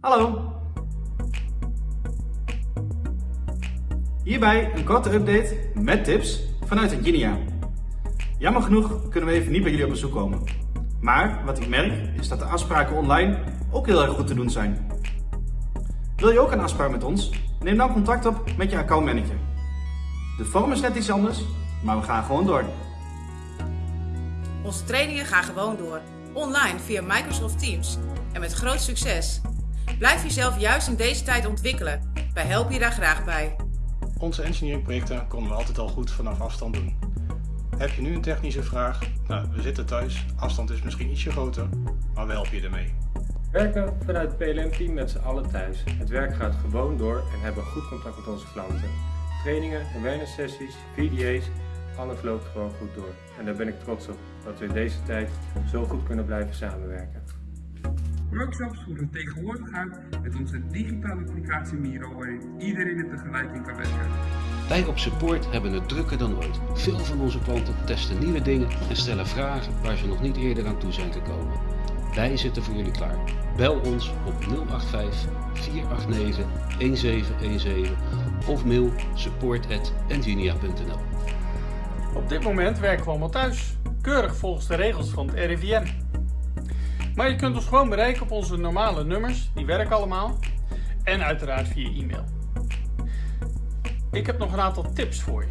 Hallo! Hierbij een korte update met tips vanuit Engineer. Jammer genoeg kunnen we even niet bij jullie op bezoek komen. Maar wat ik merk is dat de afspraken online ook heel erg goed te doen zijn. Wil je ook een afspraak met ons? Neem dan contact op met je accountmanager. De vorm is net iets anders, maar we gaan gewoon door. Onze trainingen gaan gewoon door. Online via Microsoft Teams. En met groot succes. Blijf jezelf juist in deze tijd ontwikkelen. Wij helpen je daar graag bij. Onze engineeringprojecten konden we altijd al goed vanaf afstand doen. Heb je nu een technische vraag? Nou, we zitten thuis, afstand is misschien ietsje groter, maar we helpen je ermee. Werken vanuit het PLM-team met z'n allen thuis. Het werk gaat gewoon door en hebben goed contact met onze klanten. Trainingen, awareness sessies, VDA's, alles loopt gewoon goed door. En daar ben ik trots op, dat we in deze tijd zo goed kunnen blijven samenwerken. Workshops voeren we tegenwoordig uit met onze digitale applicatie Miro waarin iedereen er tegelijk in kan werken. Wij op support hebben het drukker dan ooit. Veel van onze klanten testen nieuwe dingen en stellen vragen waar ze nog niet eerder aan toe zijn gekomen. Wij zitten voor jullie klaar. Bel ons op 085 489 1717 of mail support.engineer.nl Op dit moment werken we allemaal thuis, keurig volgens de regels van het RIVM. Maar je kunt ons gewoon bereiken op onze normale nummers, die werken allemaal. En uiteraard via e-mail. Ik heb nog een aantal tips voor je.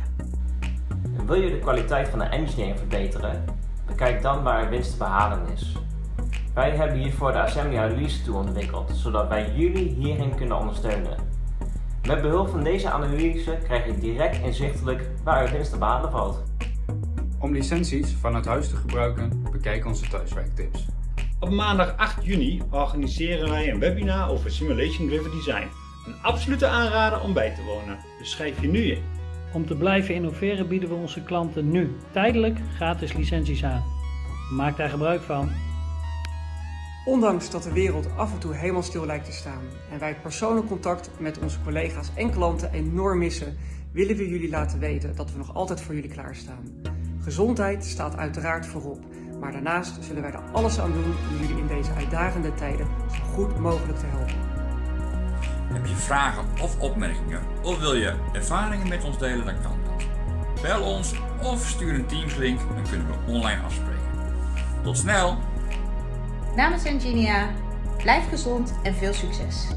Wil je de kwaliteit van de engineering verbeteren? Bekijk dan waar winst te behalen is. Wij hebben hiervoor de Assembly Analyse Tool ontwikkeld, zodat wij jullie hierin kunnen ondersteunen. Met behulp van deze analyse krijg je direct inzichtelijk waar er winst te behalen valt. Om licenties vanuit huis te gebruiken, bekijk onze thuiswerktips. Op maandag 8 juni organiseren wij een webinar over Simulation Driven Design. Een absolute aanrader om bij te wonen, dus schrijf je nu in. Om te blijven innoveren bieden we onze klanten nu tijdelijk gratis licenties aan. Maak daar gebruik van. Ondanks dat de wereld af en toe helemaal stil lijkt te staan en wij het persoonlijk contact met onze collega's en klanten enorm missen, willen we jullie laten weten dat we nog altijd voor jullie klaarstaan. Gezondheid staat uiteraard voorop, maar daarnaast zullen wij er alles aan doen om jullie in deze uitdagende tijden zo goed mogelijk te helpen. Heb je vragen of opmerkingen of wil je ervaringen met ons delen, dan kan dat. Bel ons of stuur een Teams link, dan kunnen we online afspreken. Tot snel! Namens Engenia, blijf gezond en veel succes!